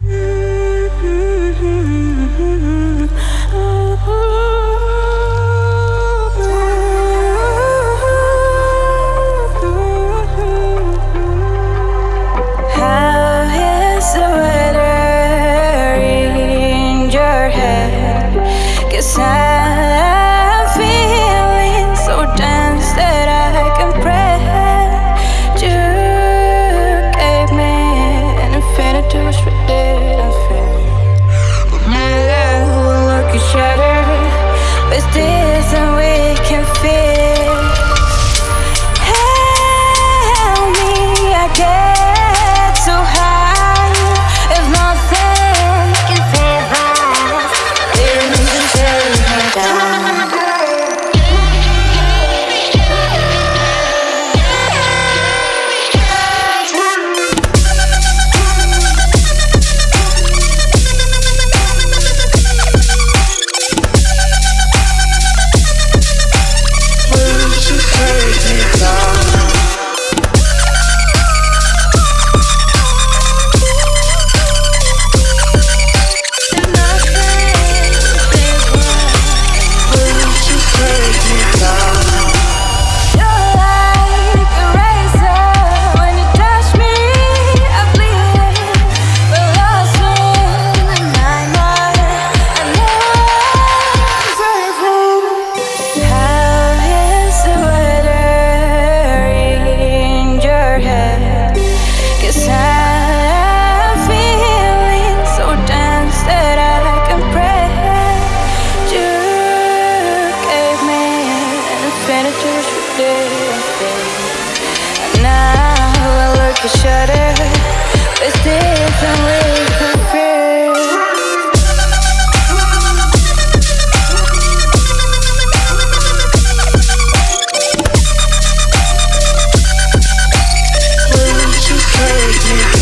you could shudder With different you take me?